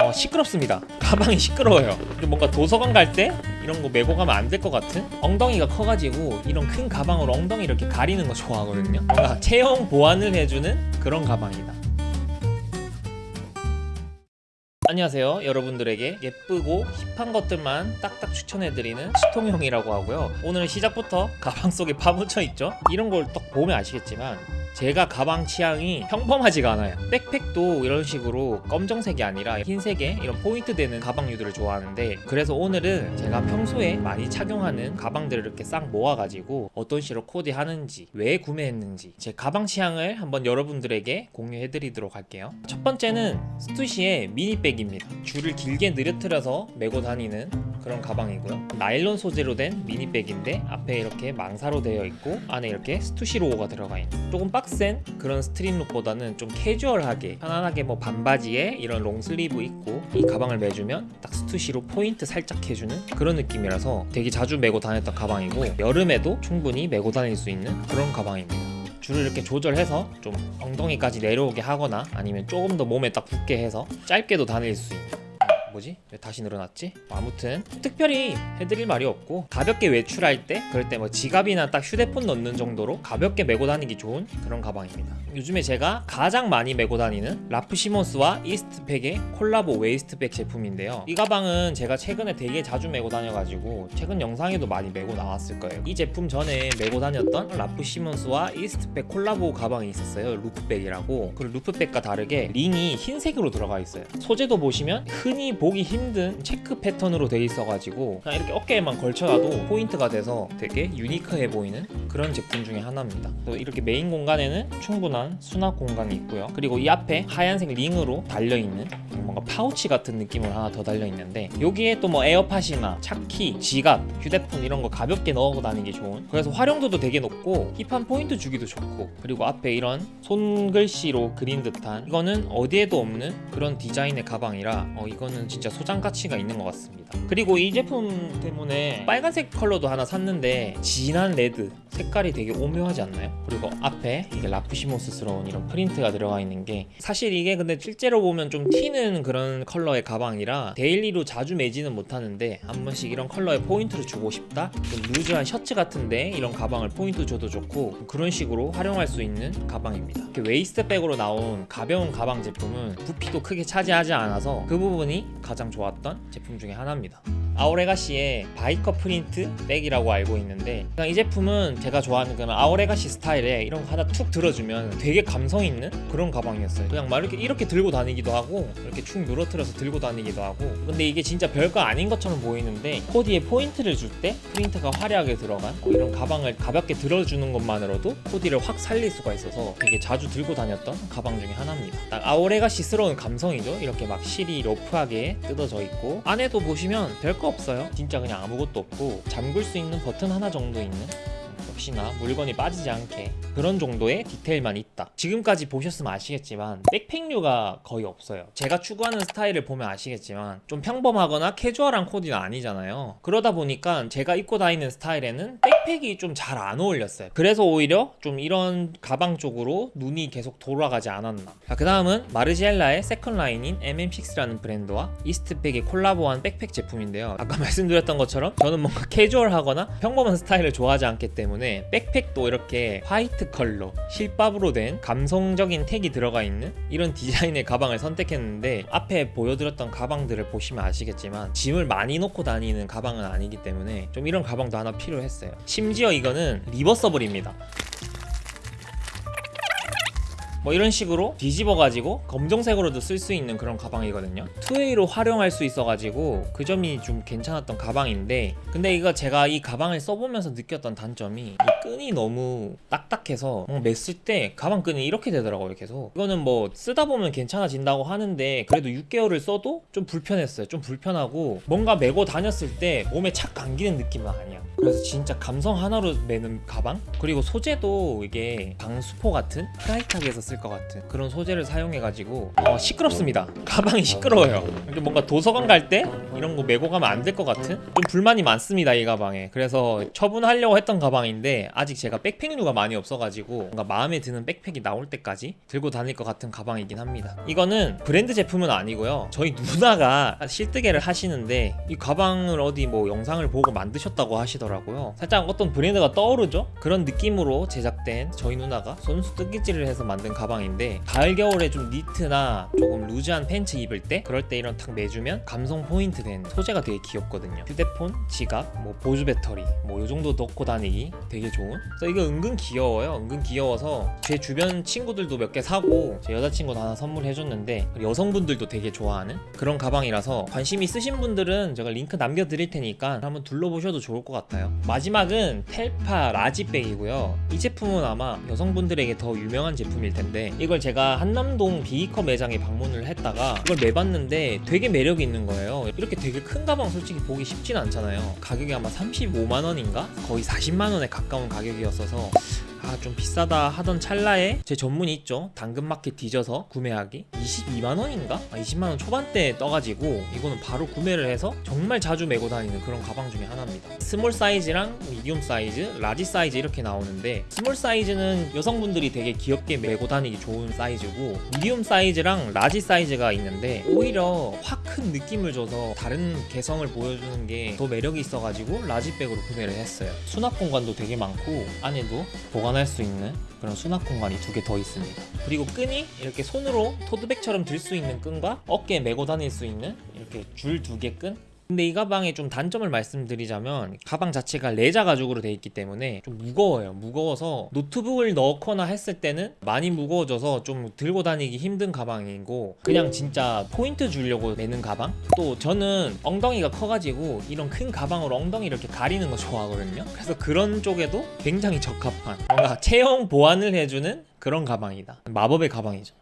어, 시끄럽습니다. 가방이 시끄러워요. 뭔가 도서관 갈 때 이런 거 메고 가면 안 될 것 같은 엉덩이가 커가지고 이런 큰 가방으로 엉덩이 이렇게 가리는 거 좋아하거든요. 뭔가 체형 보완을 해주는 그런 가방이다. 안녕하세요. 여러분들에게 예쁘고 힙한 것들만 딱딱 추천해드리는 시통형이라고 하고요. 오늘은 시작부터 가방 속에 파묻혀 있죠? 이런 걸 딱 보면 아시겠지만 제가 가방 취향이 평범하지가 않아요. 백팩도 이런 식으로 검정색이 아니라 흰색에 이런 포인트 되는 가방류들을 좋아하는데 그래서 오늘은 제가 평소에 많이 착용하는 가방들을 이렇게 싹 모아가지고 어떤 식으로 코디하는지 왜 구매했는지 제 가방 취향을 한번 여러분들에게 공유해드리도록 할게요. 첫 번째는 스투시의 mini bag입니다. 줄을 길게 느려뜨려서 메고 다니는 그런 가방이고요. 나일론 소재로 된 mini bag인데 앞에 이렇게 망사로 되어 있고 안에 이렇게 스투시 로고가 들어가 있는 조금 빡센 그런 street look보다는 좀 캐주얼하게 편안하게 뭐 반바지에 이런 long sleeve 입고 이 가방을 메주면 딱 스투시로 포인트 살짝 해주는 그런 느낌이라서 되게 자주 메고 다녔던 가방이고 여름에도 충분히 메고 다닐 수 있는 그런 가방입니다. 줄을 이렇게 조절해서 좀 엉덩이까지 내려오게 하거나 아니면 조금 더 몸에 딱 붙게 해서 짧게도 다닐 수 있는 뭐지? 왜 다시 늘어났지? 아무튼 특별히 해드릴 말이 없고 가볍게 외출할 때 그럴 때 뭐 지갑이나 딱 휴대폰 넣는 정도로 가볍게 메고 다니기 좋은 그런 가방입니다. 요즘에 제가 가장 많이 메고 다니는 라프시모스와 이스트팩의 콜라보 waist bag 제품인데요. 이 가방은 제가 최근에 되게 자주 메고 다녀가지고 최근 영상에도 많이 메고 나왔을 거예요. 이 제품 전에 메고 다녔던 라프시모스와 이스트팩 콜라보 가방이 있었어요. 루프백이라고. 그 루프백과 다르게 링이 흰색으로 들어가 있어요. 소재도 보시면 흔히 보기 힘든 체크 패턴으로 돼 있어가지고 그냥 이렇게 어깨에만 걸쳐놔도 포인트가 돼서 되게 유니크해 보이는 그런 제품 중에 하나입니다. 또 이렇게 메인 공간에는 충분한 수납 공간이 있고요. 그리고 이 앞에 하얀색 링으로 달려있는 뭔가 파우치 같은 느낌으로 하나 더 달려있는데 여기에 또 뭐 에어팟이나 차키, 지갑, 휴대폰 이런 거 가볍게 넣어 다니기 좋은. 그래서 활용도도 되게 높고 힙한 포인트 주기도 좋고. 그리고 앞에 이런 손글씨로 그린 듯한 이거는 어디에도 없는 그런 디자인의 가방이라 어, 이거는 진짜 소장 가치가 있는 것 같습니다 그리고 이 제품 때문에 빨간색 컬러도 하나 샀는데 진한 레드 색깔이 되게 오묘하지 않나요? 그리고 앞에 이게 라프시모스스러운 이런 프린트가 들어가 있는 게 사실 이게 근데 실제로 보면 좀 튀는 그런 컬러의 가방이라 daily로 자주 매지는 못하는데 한 번씩 이런 컬러에 포인트를 주고 싶다? 좀 루즈한 셔츠 같은데 이런 가방을 포인트 줘도 좋고 그런 식으로 활용할 수 있는 가방입니다 이렇게 waist bag으로 나온 가벼운 가방 제품은 부피도 크게 차지하지 않아서 그 부분이 가장 좋았던 제품 중에 하나입니다 아오레가시의 바이커 프린트 백이라고 알고 있는데 이 제품은 제가 좋아하는 그런 아오레가시 스타일에 이런 거 하나 툭 들어주면 되게 감성 있는 그런 가방이었어요. 그냥 막 이렇게 이렇게 들고 다니기도 하고 이렇게 축 늘어뜨려서 들고 다니기도 하고. 근데 이게 진짜 별거 아닌 것처럼 보이는데 코디에 포인트를 줄 때 프린트가 화려하게 들어간 뭐 이런 가방을 가볍게 들어주는 것만으로도 코디를 확 살릴 수가 있어서 되게 자주 들고 다녔던 가방 중에 하나입니다. 딱 아오레가시스러운 감성이죠? 이렇게 막 실이 러프하게 뜯어져 있고. 안에도 보시면 별거 없어요. 진짜 그냥 아무것도 없고 잠글 수 있는 버튼 하나 정도 있는 역시나 물건이 빠지지 않게 그런 정도의 디테일만 있다. 지금까지 보셨으면 아시겠지만 백팩류가 거의 없어요. 제가 추구하는 스타일을 보면 아시겠지만 좀 평범하거나 캐주얼한 코디는 아니잖아요. 그러다 보니까 제가 입고 다니는 스타일에는 백팩이 좀 잘 안 어울렸어요. 그래서 오히려 좀 이런 가방 쪽으로 눈이 계속 돌아가지 않았나. 그 다음은 마르지엘라의 second 라인인 MM6라는 브랜드와 이스트백이 콜라보한 백팩 제품인데요. 아까 말씀드렸던 것처럼 저는 뭔가 캐주얼하거나 평범한 스타일을 좋아하지 않기 때문에 백팩도 이렇게 화이트 컬러 실밥으로 된 감성적인 tag이 들어가 있는 이런 디자인의 가방을 선택했는데 앞에 보여드렸던 가방들을 보시면 아시겠지만 짐을 많이 놓고 다니는 가방은 아니기 때문에 좀 이런 가방도 하나 필요했어요. 심지어 이거는 리버서블입니다 뭐 이런 식으로 뒤집어 가지고 검정색으로도 쓸 수 있는 그런 가방이거든요. two-way로 활용할 수 있어 가지고 그 점이 좀 괜찮았던 가방인데 근데 이거 제가 이 가방을 써보면서 느꼈던 단점이 이 끈이 너무 딱딱해서 뭐 맸을 때 가방 끈이 이렇게 되더라고요 계속. 이거는 뭐 쓰다 보면 괜찮아진다고 하는데 그래도 6개월을 써도 좀 불편했어요. 좀 불편하고 뭔가 메고 다녔을 때 몸에 착 감기는 느낌은 아니야. 그래서 진짜 감성 하나로 매는 가방? 그리고 소재도 이게 방수포 같은? 프라이탁에서 쓸것 같은 그런 소재를 사용해가지고 어, 시끄럽습니다. 가방이 시끄러워요. 근데 뭔가 도서관 갈 때 이런 거 메고 가면 안 될 것 같은? 좀 불만이 많습니다 이 가방에. 그래서 처분하려고 했던 가방인데 아직 제가 백팩류가 많이 없어가지고 뭔가 마음에 드는 백팩이 나올 때까지 들고 다닐 것 같은 가방이긴 합니다. 이거는 브랜드 제품은 아니고요. 저희 누나가 실뜨개를 하시는데 이 가방을 어디 뭐 영상을 보고 만드셨다고 하시더라고요. 살짝 어떤 브랜드가 떠오르죠? 그런 느낌으로 제작된 저희 누나가 손수 뜨개질을 해서 만든 가방인데 가을 겨울에 좀 니트나 조금 loose한 팬츠 입을 때 그럴 때 이런 탁 매주면 감성 포인트 된 소재가 되게 귀엽거든요. 휴대폰, 지갑, 뭐 보조 배터리 뭐 요 정도 넣고 다니기 되게 좋은? 그래서 이거 은근 귀여워요. 은근 귀여워서 제 주변 친구들도 몇 개 사고 제 여자친구도 하나 선물해줬는데 여성분들도 되게 좋아하는 그런 가방이라서 관심 있으신 분들은 제가 링크 남겨드릴 테니까 한번 둘러보셔도 좋을 것 같아요. 마지막은 텔파 large bag이고요. 이 제품은 아마 여성분들에게 더 유명한 제품일 텐데 이걸 제가 한남동 비이커 매장에 방문을 했다가 이걸 매봤는데 되게 매력이 있는 거예요. 이렇게 되게 큰 가방 솔직히 보기 쉽진 않잖아요. 가격이 아마 35만 원인가? 거의 40만 원에 가까운 가격이었어서 아 좀 비싸다 하던 찰나에 제 전문이 있죠. 당근마켓 뒤져서 구매하기. 22만 원인가? 아, 20만 원 초반대에 떠가지고 이거는 바로 구매를 해서 정말 자주 메고 다니는 그런 가방 중에 하나입니다. small 사이즈랑 medium 사이즈, large 사이즈 이렇게 나오는데 small 사이즈는 여성분들이 되게 귀엽게 메고 다니기 좋은 사이즈고 medium 사이즈랑 large 사이즈가 있는데 오히려 확 큰 느낌을 줘서 다른 개성을 보여주는 게 더 매력이 있어가지고 large bag으로 구매를 했어요. 수납 공간도 되게 많고 안에도 보관할 수 있는 그런 수납 공간이 두 개 더 있습니다. 그리고 끈이 이렇게 손으로 토트백처럼 들 수 있는 끈과 어깨에 메고 다닐 수 있는 이렇게 줄 두 개 끈 근데 이 가방의 좀 단점을 말씀드리자면 가방 자체가 레자 가죽으로 되어 있기 때문에 좀 무거워요. 무거워서 노트북을 넣거나 했을 때는 많이 무거워져서 좀 들고 다니기 힘든 가방이고 그냥 진짜 포인트 주려고 매는 가방? 또 저는 엉덩이가 커가지고 이런 큰 가방으로 엉덩이 이렇게 가리는 거 좋아하거든요. 그래서 그런 쪽에도 굉장히 적합한 뭔가 체형 보완을 해주는 그런 가방이다. 마법의 가방이죠.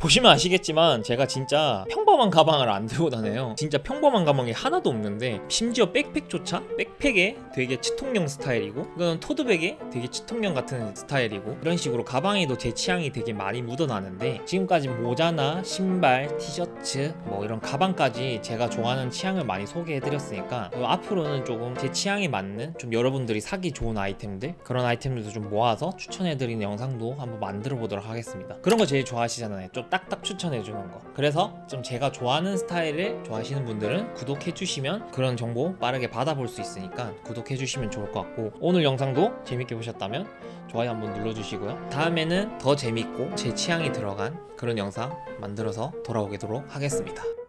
보시면 아시겠지만 제가 진짜 평범 한 가방을 안 들고 다녀요. 진짜 평범한 가방이 하나도 없는데 심지어 백팩조차? 백팩에 되게 치통령 스타일이고 이거는 토드백에 되게 치통령 같은 스타일이고 이런 식으로 가방에도 제 취향이 되게 많이 묻어나는데 지금까지 모자나 신발, 티셔츠 뭐 이런 가방까지 제가 좋아하는 취향을 많이 소개해드렸으니까 어, 앞으로는 조금 제 취향에 맞는 좀 여러분들이 사기 좋은 아이템들 그런 아이템들도 좀 모아서 추천해드리는 영상도 한번 만들어 보도록 하겠습니다. 그런 거 제일 좋아하시잖아요. 좀 딱딱 추천해주는 거. 그래서 좀 좋아하는 스타일을 좋아하시는 분들은 구독해주시면 그런 정보 빠르게 받아볼 수 있으니까 구독해주시면 좋을 것 같고 오늘 영상도 재밌게 보셨다면 좋아요 한번 눌러주시고요. 다음에는 더 재밌고 제 취향이 들어간 그런 영상 만들어서 돌아오도록 하겠습니다